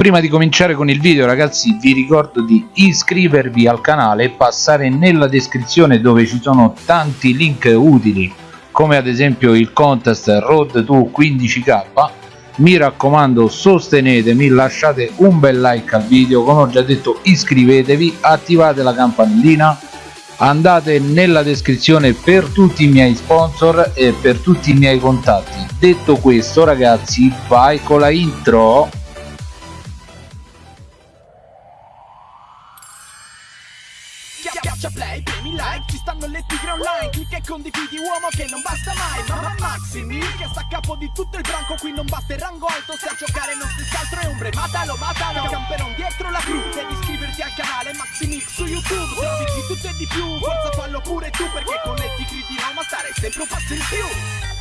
Prima di cominciare con il video ragazzi vi ricordo di iscrivervi al canale e passare nella descrizione dove ci sono tanti link utili come ad esempio il contest Road to 15k mi raccomando sostenetemi lasciate un bel like al video come ho già detto iscrivetevi attivate la campanellina andate nella descrizione per tutti i miei sponsor e per tutti i miei contatti. Detto questo ragazzi vai con la intro tigre online Clicca e condividi uomo che non basta mai. Mamma Maximi che sta a capo di tutto il branco Qui non basta il rango alto, se a giocare non si altro è ombre. Matalo, matalo, camperon dietro la cru Devi iscriverti al canale Maximix su YouTube. Trovi di tutto e di più, forza fallo pure tu Perché con tigre di Roma stare sempre un passo in più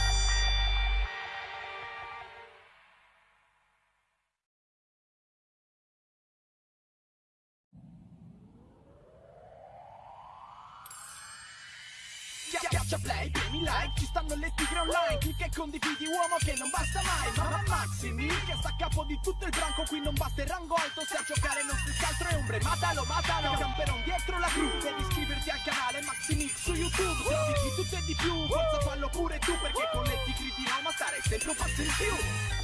play, premi like, ci stanno le tigre online Clicca e condividi uomo che non basta mai Mamma Maximi che sta a capo di tutto il branco Qui non basta il rango alto, se a giocare non si altro è ombre Matalo, matalo, camperon dietro la cru Devi iscriverti al canale Maximix su YouTube Trovi di tutto e di più, forza fallo pure tu Perché con le tigre di Roma stare sempre un passo in più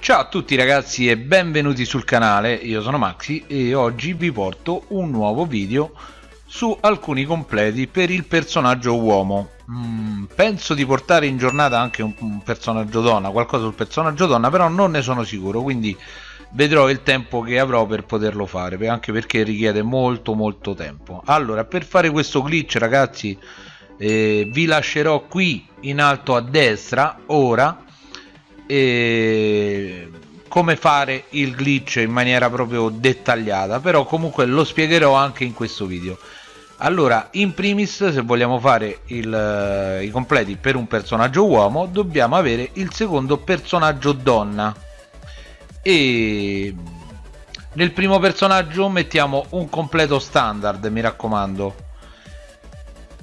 Ciao a tutti ragazzi e benvenuti sul canale, io sono Maxi e oggi vi porto un nuovo video su alcuni completi per il personaggio uomo. Mm, penso di portare in giornata anche un, personaggio donna, qualcosa sul personaggio donna però non ne sono sicuro quindi vedrò il tempo che avrò per poterlo fare anche perché richiede molto molto tempo. Allora per fare questo glitch ragazzi eh, vi lascerò qui in alto a destra ora e come fare il glitch in maniera proprio dettagliata però comunque lo spiegherò anche in questo video. Allora in primis se vogliamo fare il, i completi per un personaggio uomo dobbiamo avere il secondo personaggio donna. E nel primo personaggio mettiamo un completo standard mi raccomando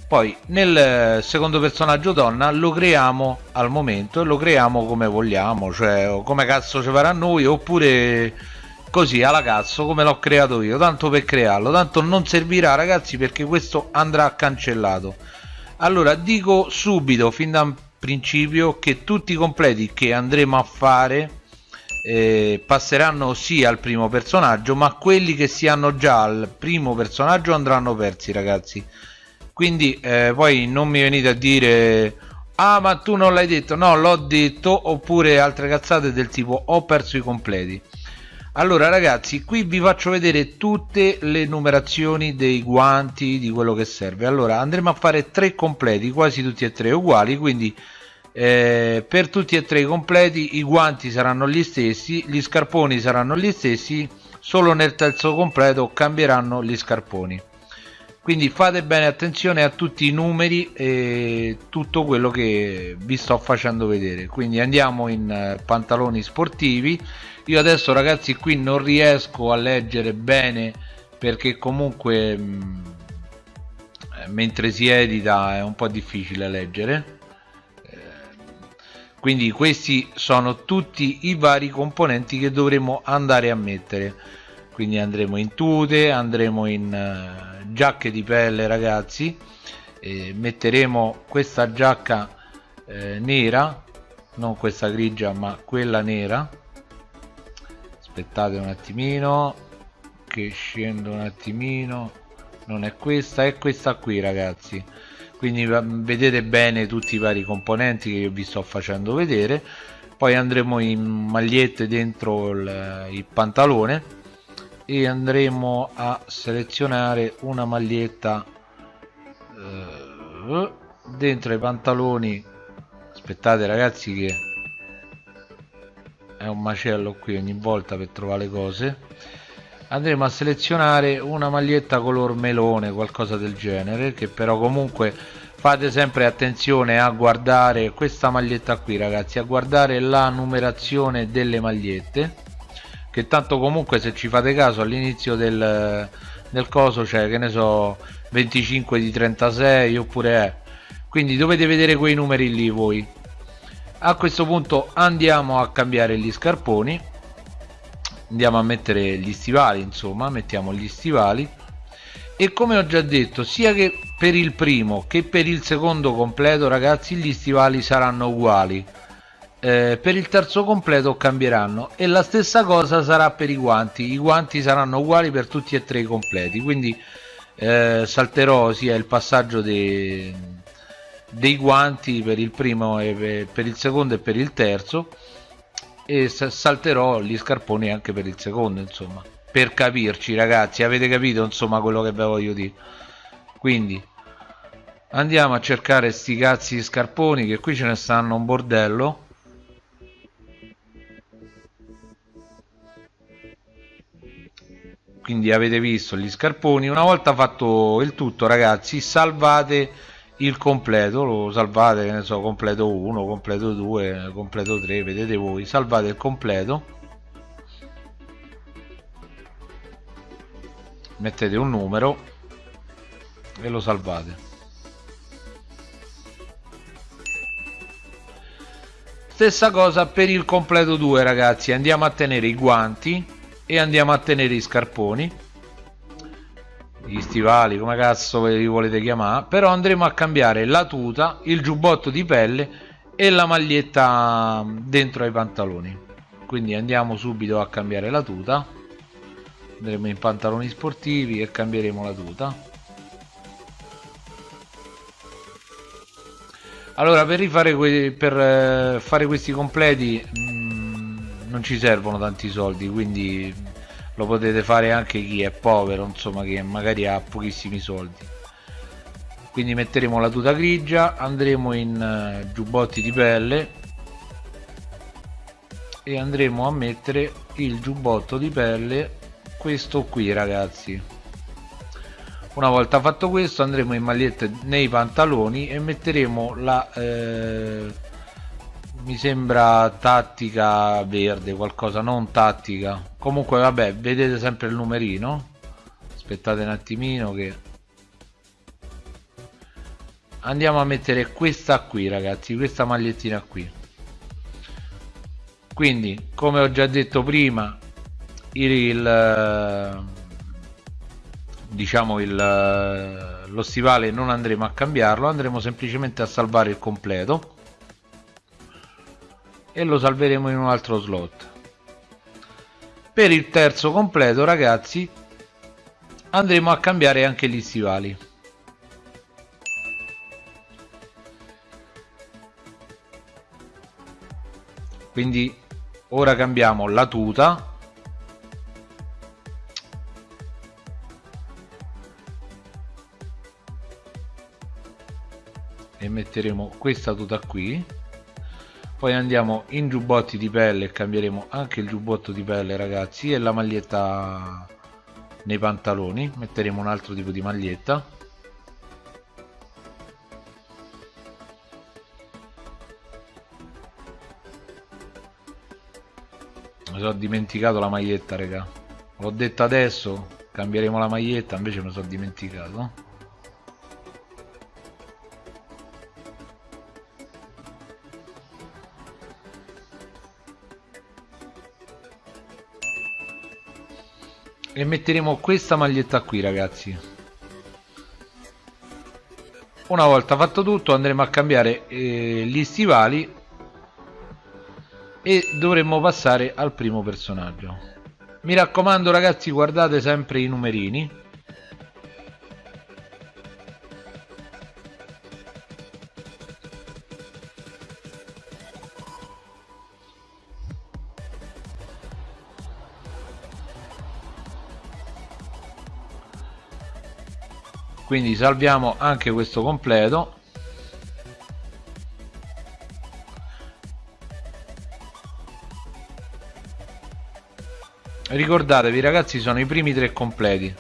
poi nel secondo personaggio donna lo creiamo al momento e lo creiamo come vogliamo cioè come cazzo ci farà noi oppure così alla cazzo come l'ho creato io. Tanto per crearlo tanto non servirà ragazzi perché questo andrà cancellato. Allora dico subito fin da principio che tutti i completi che andremo a fare eh, passeranno sì al primo personaggio ma quelli che si hanno già al primo personaggio andranno persi ragazzi quindi eh, poi non mi venite a dire ah ma tu non l'hai detto. No l'ho detto oppure altre cazzate del tipo ho perso i completi. Allora ragazzi qui vi faccio vedere tutte le numerazioni dei guanti di quello che serve. Allora andremo a fare tre completi quasi tutti e tre uguali quindi eh, per tutti e tre i completi i guanti saranno gli stessi gli scarponi saranno gli stessi solo nel terzo completo cambieranno gli scarponi quindi fate bene attenzione a tutti i numeri e tutto quello che vi sto facendo vedere. Quindi andiamo in eh, pantaloni sportivi. Io adesso ragazzi qui non riesco a leggere bene perché comunque mm, mentre si edita è un po' difficile leggere. Eh, quindi questi sono tutti i vari componenti che dovremo andare a mettere quindi andremo in tute andremo in giacche di pelle ragazzi. E metteremo questa giacca eh, nera non questa grigia ma quella nera. Aspettate un attimino che scendo un attimino. Non è questa è questa qui ragazzi. Quindi vedete bene tutti i vari componenti che io vi sto facendo vedere. Poi andremo in magliette dentro il, il pantalone e andremo a selezionare una maglietta eh, dentro i pantaloni. Aspettate ragazzi che è un macello qui ogni volta per trovare le cose. Andremo a selezionare una maglietta color melone qualcosa del genere che però comunque fate sempre attenzione a guardare questa maglietta qui ragazzi a guardare la numerazione delle magliette che tanto comunque se ci fate caso all'inizio del, del coso c'è cioè, che ne so 25 di 36 oppure è. Quindi dovete vedere quei numeri lì voi. A questo punto andiamo a cambiare gli scarponi. Andiamo a mettere gli stivali insomma mettiamo gli stivali. E come ho già detto sia che per il primo che per il secondo completo ragazzi gli stivali saranno uguali eh, per il terzo completo cambieranno. E la stessa cosa sarà per i guanti. I guanti saranno uguali per tutti e tre i completi. Quindi eh, salterò sia il passaggio dei, dei guanti per il primo e per il secondo e per il terzo. E salterò gli scarponi anche per il secondo insomma. Per capirci ragazzi. Avete capito insomma quello che vi voglio dire? Quindi andiamo a cercare sti cazzi di scarponi che qui ce ne stanno un bordello quindi avete visto gli scarponi. Una volta fatto il tutto ragazzi salvate il completo lo salvate ne so completo 1 completo 2 completo 3 vedete voi salvate il completo. Mettete un numero e lo salvate. Stessa cosa per il completo 2 ragazzi andiamo a tenere i guanti e andiamo a tenere i scarponi. Gli stivali come cazzo li volete chiamare. Però andremo a cambiare la tuta il giubbotto di pelle e la maglietta dentro ai pantaloni. Quindi andiamo subito a cambiare la tuta. Andremo in pantaloni sportivi e cambieremo la tuta. Allora per per eh, fare questi completi non ci servono tanti soldi quindi lo potete fare anche chi è povero insomma che magari ha pochissimi soldi. Quindi metteremo la tuta grigia andremo in uh, giubbotti di pelle e andremo a mettere il giubbotto di pelle questo qui ragazzi. Una volta fatto questo andremo in magliette nei pantaloni e metteremo la eh, mi sembra tattica verde qualcosa non tattica. Comunque vabbè vedete sempre il numerino. Aspettate un attimino che andiamo a mettere questa qui ragazzi questa magliettina qui. Quindi come ho già detto prima il diciamo il lo stivale non andremo a cambiarlo andremo semplicemente a salvare il completo e lo salveremo in un altro slot. Per il terzo completo ragazzi andremo a cambiare anche gli stivali. Quindi ora cambiamo la tuta. E metteremo questa tuta qui poi andiamo in giubbotti di pelle e cambieremo anche il giubbotto di pelle ragazzi e la maglietta nei pantaloni. Metteremo un altro tipo di maglietta. Mi sono dimenticato la maglietta raga. L'ho detto adesso cambieremo la maglietta invece mi sono dimenticato e metteremo questa maglietta qui ragazzi. Una volta fatto tutto andremo a cambiare eh, gli stivali e dovremmo passare al primo personaggio. Mi raccomando ragazzi guardate sempre i numerini quindi salviamo anche questo completo. Ricordatevi ragazzi sono i primi tre completi.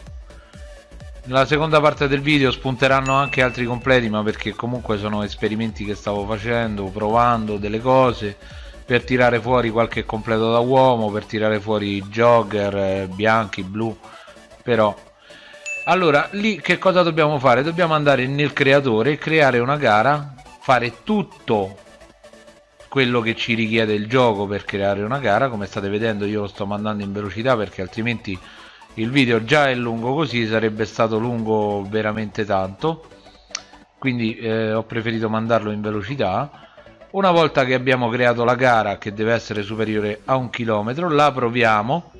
Nella seconda parte del video spunteranno anche altri completi ma perché comunque sono esperimenti che stavo facendo provando delle cose per tirare fuori qualche completo da uomo per tirare fuori jogger eh, bianchi blu però allora lì che cosa dobbiamo fare? Dobbiamo andare nel creatore creare una gara fare tutto quello che ci richiede il gioco per creare una gara. Come state vedendo io lo sto mandando in velocità perché altrimenti il video già è lungo così sarebbe stato lungo veramente tanto. Quindi eh, ho preferito mandarlo in velocità. Una volta che abbiamo creato la gara che deve essere superiore a un chilometro la proviamo.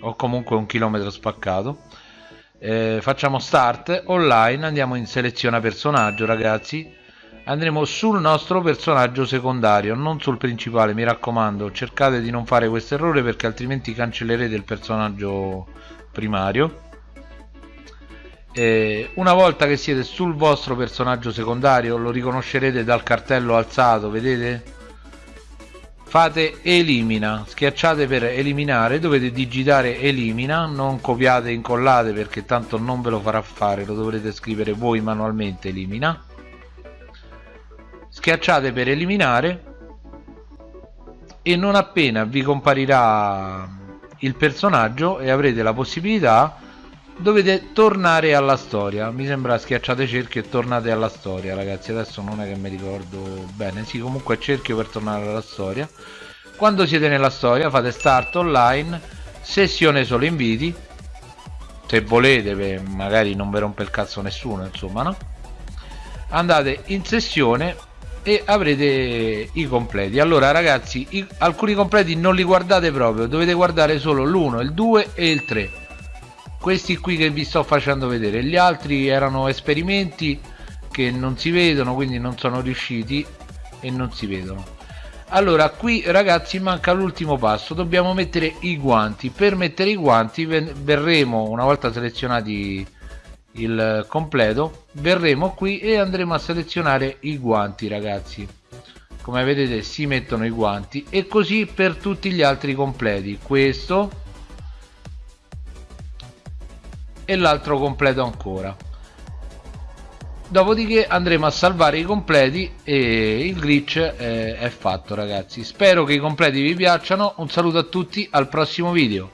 O comunque un chilometro spaccato eh, facciamo start online andiamo in seleziona personaggio ragazzi. Andremo sul nostro personaggio secondario non sul principale mi raccomando. Cercate di non fare questo errore perché altrimenti cancellerete il personaggio primario. Eh, una volta che siete sul vostro personaggio secondario lo riconoscerete dal cartello alzato vedete fate elimina schiacciate per eliminare dovete digitare elimina non copiate e incollate perché tanto non ve lo farà fare lo dovrete scrivere voi manualmente elimina. Schiacciate per eliminare e non appena vi comparirà il personaggio e avrete la possibilità dovete tornare alla storia. Mi sembra schiacciate cerchio e tornate alla storia ragazzi. Adesso non è che mi ricordo bene. Sì comunque cerchio per tornare alla storia. Quando siete nella storia fate start online sessione solo inviti. Se volete beh, magari non vi rompe il cazzo nessuno insomma no? Andate in sessione e avrete i completi. Allora ragazzi i, alcuni completi non li guardate proprio. Dovete guardare solo l'1 il 2 e il 3 questi qui che vi sto facendo vedere. Gli altri erano esperimenti che non si vedono quindi non sono riusciti e non si vedono. Allora qui ragazzi manca l'ultimo passo. Dobbiamo mettere i guanti. Per mettere i guanti verremo una volta selezionati il completo verremo qui e andremo a selezionare i guanti ragazzi. Come vedete si mettono i guanti. E così per tutti gli altri completi. Questo e l'altro completo ancora. Dopodiché andremo a salvare i completi e il glitch è, è fatto ragazzi. Spero che i completi vi piacciono. Un saluto a tutti al prossimo video